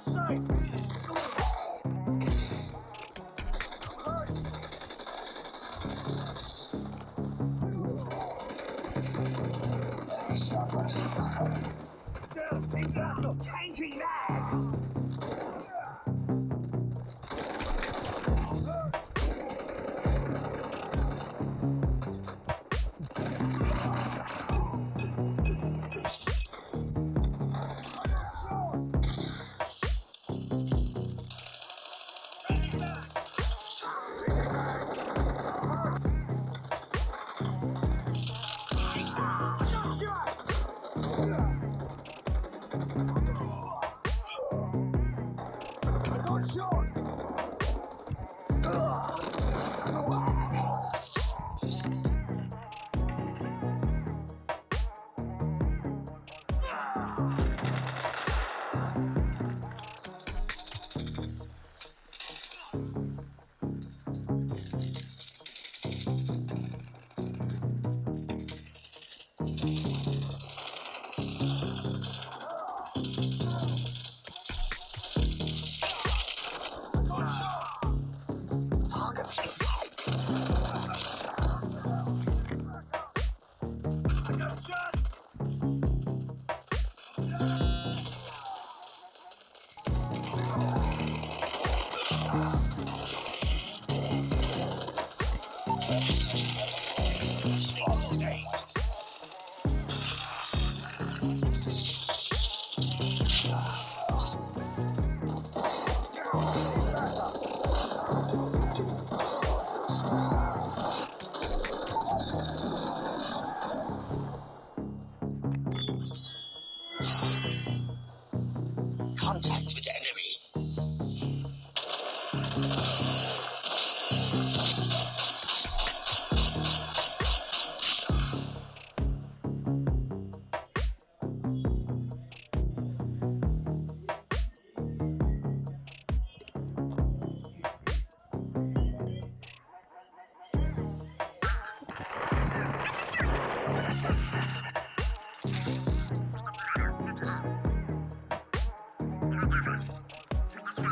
sight! Contact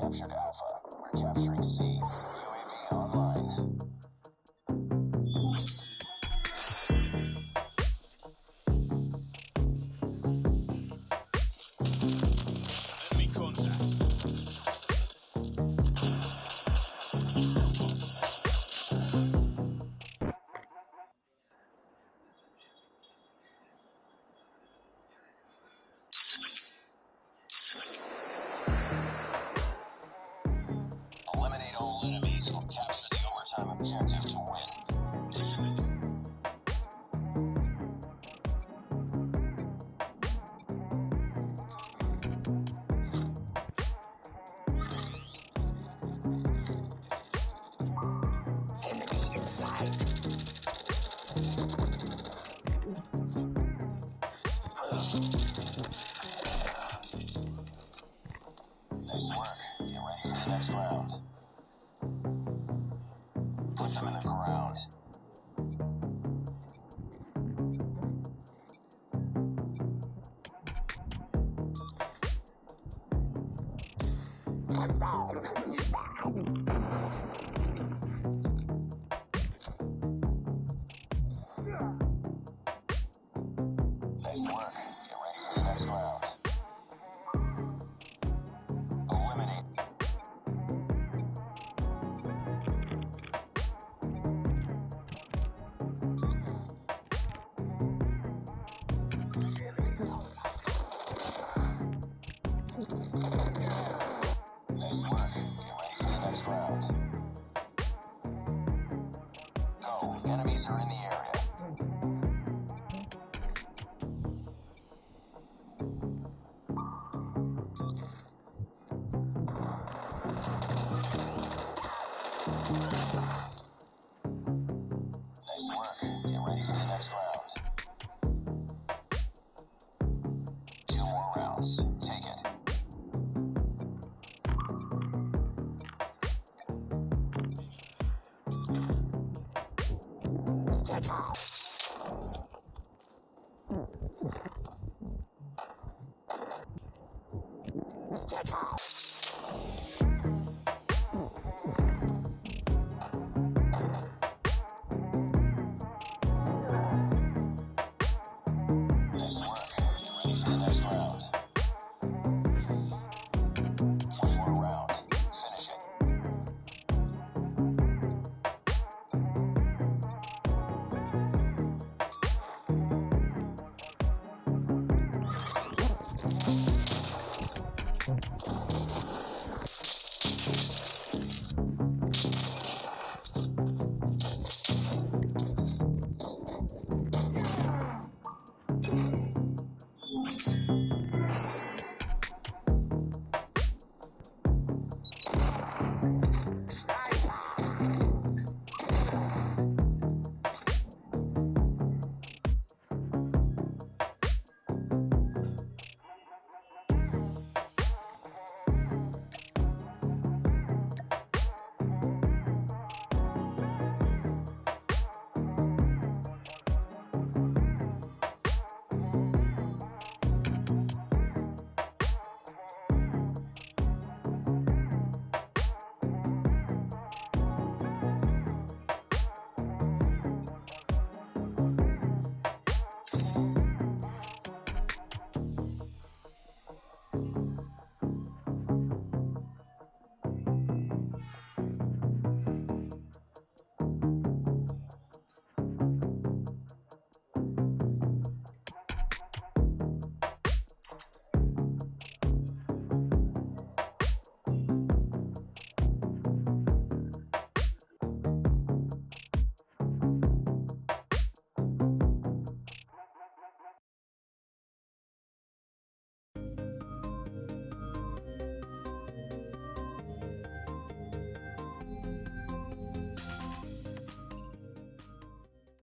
captured Alpha. We're capturing C. Nice work. Get ready for the next round. Put them in the ground. Ready for the next round. Two more rounds. Take it. Take